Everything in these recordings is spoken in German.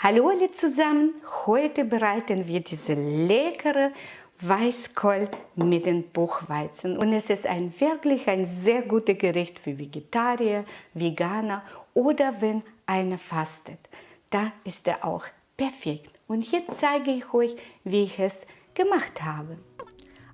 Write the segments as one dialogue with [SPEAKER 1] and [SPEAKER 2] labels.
[SPEAKER 1] Hallo alle zusammen, heute bereiten wir diese leckere Weißkohl mit den Buchweizen und es ist ein wirklich ein sehr gutes Gericht für Vegetarier, Veganer oder wenn einer fastet. Da ist er auch perfekt und jetzt zeige ich euch, wie ich es gemacht habe.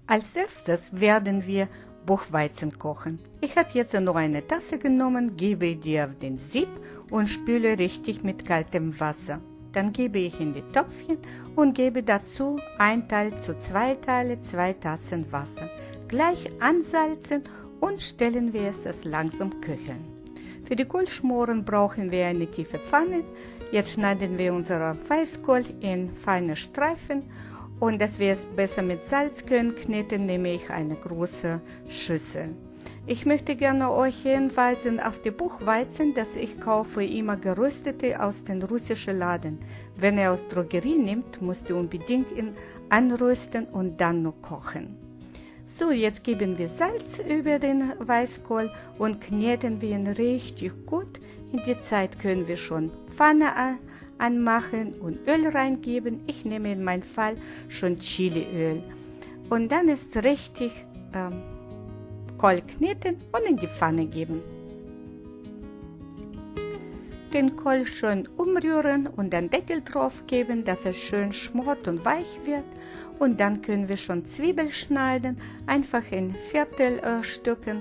[SPEAKER 1] Als erstes werden wir Buchweizen kochen. Ich habe jetzt nur eine Tasse genommen, gebe die auf den Sieb und spüle richtig mit kaltem Wasser. Dann gebe ich in die Töpfchen und gebe dazu ein Teil zu zwei Teile, zwei Tassen Wasser. Gleich ansalzen und stellen wir es langsam köcheln. Für die Kohlschmoren brauchen wir eine tiefe Pfanne. Jetzt schneiden wir unsere Weißkohl in feine Streifen und dass wir es besser mit Salz können kneten, nehme ich eine große Schüssel. Ich möchte gerne euch hinweisen auf die Buchweizen, dass ich kaufe immer geröstete aus den russischen Laden. Wenn ihr aus Drogerie nimmt, müsst ihr unbedingt ihn anrösten und dann noch kochen. So, jetzt geben wir Salz über den Weißkohl und kneten wir ihn richtig gut. In die Zeit können wir schon Pfanne anmachen und Öl reingeben. Ich nehme in meinem Fall schon Chiliöl. Und dann ist richtig ähm, Kohl kneten und in die Pfanne geben. Den Kohl schön umrühren und den Deckel drauf geben, dass er schön schmort und weich wird. Und dann können wir schon Zwiebeln schneiden, einfach in Viertelstücken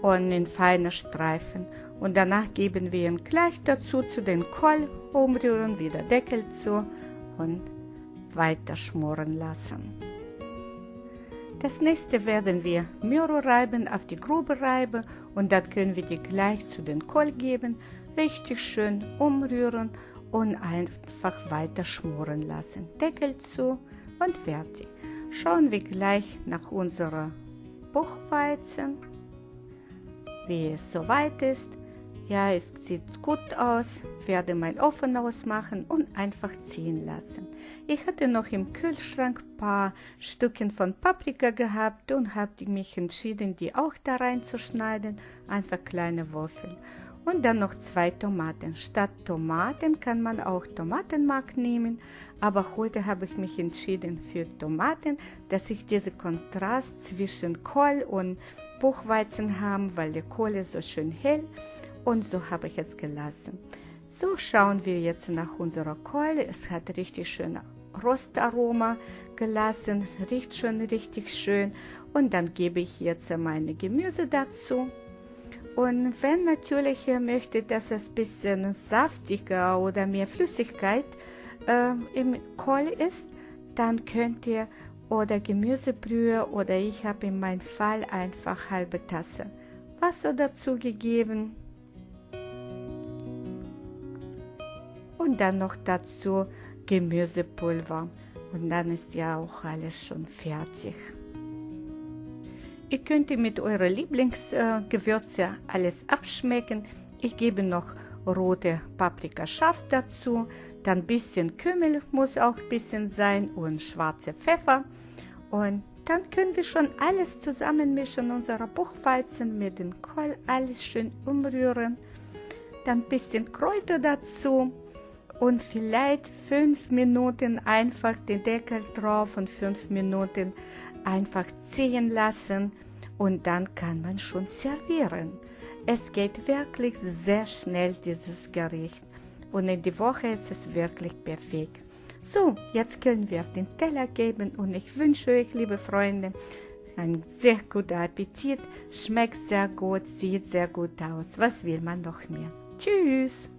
[SPEAKER 1] und in feine Streifen. Und danach geben wir ihn gleich dazu zu den Kohl, umrühren, wieder Deckel zu und weiter schmoren lassen. Das nächste werden wir Möhre reiben auf die grobe Reibe und dann können wir die gleich zu den Kohl geben, richtig schön umrühren und einfach weiter schmoren lassen. Deckel zu und fertig. Schauen wir gleich nach unserer Buchweizen, wie es soweit ist. Ja, es sieht gut aus, werde mein Ofen ausmachen und einfach ziehen lassen. Ich hatte noch im Kühlschrank ein paar Stückchen von Paprika gehabt und habe mich entschieden, die auch da reinzuschneiden, einfach kleine Würfel. Und dann noch zwei Tomaten. Statt Tomaten kann man auch Tomatenmark nehmen, aber heute habe ich mich entschieden für Tomaten, dass ich diesen Kontrast zwischen Kohl und Buchweizen habe, weil der Kohl ist so schön hell und so habe ich es gelassen. So schauen wir jetzt nach unserer Keule. Es hat richtig schön Rostaroma gelassen, riecht schon richtig schön. Und dann gebe ich jetzt meine Gemüse dazu. Und wenn natürlich ihr möchtet, dass es ein bisschen saftiger oder mehr Flüssigkeit äh, im Kohl ist, dann könnt ihr oder Gemüsebrühe oder ich habe in meinem Fall einfach halbe Tasse Wasser dazu gegeben und dann noch dazu Gemüsepulver und dann ist ja auch alles schon fertig. Ihr könnt mit eurer Lieblingsgewürze alles abschmecken. Ich gebe noch rote Paprika scharf dazu, dann ein bisschen Kümmel muss auch ein bisschen sein und schwarze Pfeffer und dann können wir schon alles zusammenmischen, unsere Buchweizen mit dem Kohl, alles schön umrühren. Dann ein bisschen Kräuter dazu und vielleicht fünf Minuten einfach den Deckel drauf und fünf Minuten einfach ziehen lassen und dann kann man schon servieren. Es geht wirklich sehr schnell, dieses Gericht. Und in der Woche ist es wirklich perfekt. So, jetzt können wir auf den Teller geben und ich wünsche euch, liebe Freunde, einen sehr guten Appetit. Schmeckt sehr gut, sieht sehr gut aus. Was will man noch mehr? Tschüss!